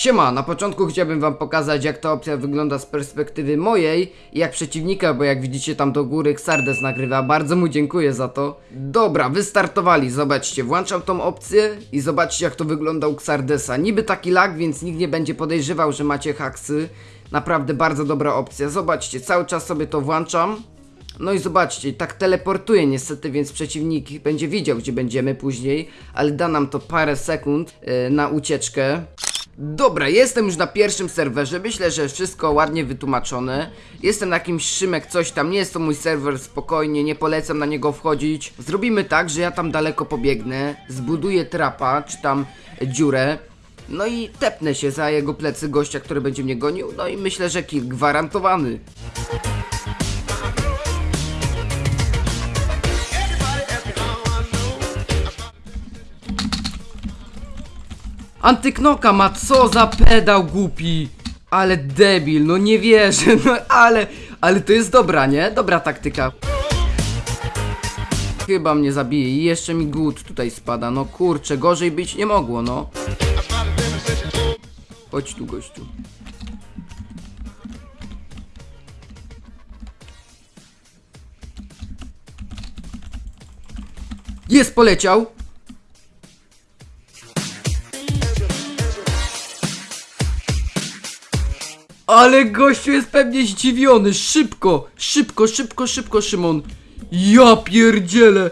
Siema, na początku chciałbym wam pokazać jak ta opcja wygląda z perspektywy mojej i jak przeciwnika, bo jak widzicie tam do góry Xardes nagrywa, bardzo mu dziękuję za to. Dobra, wystartowali, zobaczcie, włączam tą opcję i zobaczcie jak to wygląda u Xardesa. Niby taki lag, więc nikt nie będzie podejrzewał, że macie haksy. Naprawdę bardzo dobra opcja, zobaczcie, cały czas sobie to włączam. No i zobaczcie, tak teleportuje niestety, więc przeciwnik będzie wiedział, gdzie będziemy później, ale da nam to parę sekund e, na ucieczkę. Dobra, jestem już na pierwszym serwerze, myślę, że wszystko ładnie wytłumaczone. Jestem na jakimś Szymek coś tam, nie jest to mój serwer, spokojnie, nie polecam na niego wchodzić. Zrobimy tak, że ja tam daleko pobiegnę, zbuduję trapa, czy tam dziurę. No i tepnę się za jego plecy gościa, który będzie mnie gonił, no i myślę, że kill gwarantowany. Antyknoka ma co za pedał głupi. Ale debil, no nie wierzę, no ale, ale to jest dobra, nie? Dobra taktyka. Chyba mnie zabije i jeszcze mi głód tutaj spada, no kurczę, gorzej być nie mogło, no. Chodź tu gościu. Jest, poleciał Ale gościu jest pewnie zdziwiony. Szybko, szybko, szybko, szybko, Szymon. Ja pierdzielę.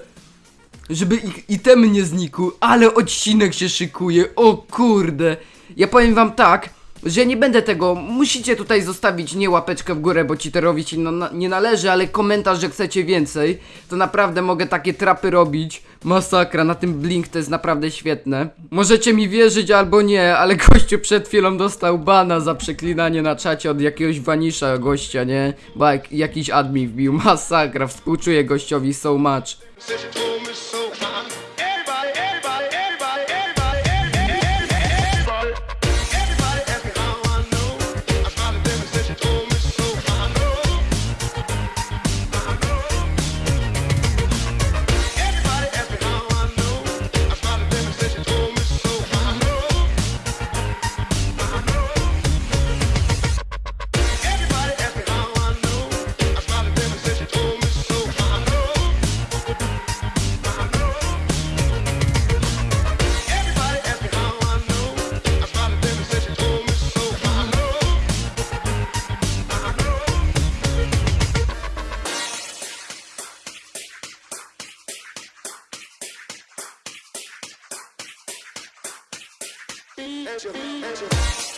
Żeby ich item nie znikł, ale odcinek się szykuje. O kurde. Ja powiem wam tak, że nie będę tego. Musicie tutaj zostawić nie łapeczkę w górę, bo się no, nie należy, ale komentarz, że chcecie więcej. To naprawdę mogę takie trapy robić. Masakra, na tym blink to jest naprawdę świetne. Możecie mi wierzyć albo nie, ale gościu przed chwilą dostał bana za przeklinanie na czacie od jakiegoś wanisza gościa, nie? Bo jak, jakiś admin wbił. Masakra, współczuję gościowi so much. I know.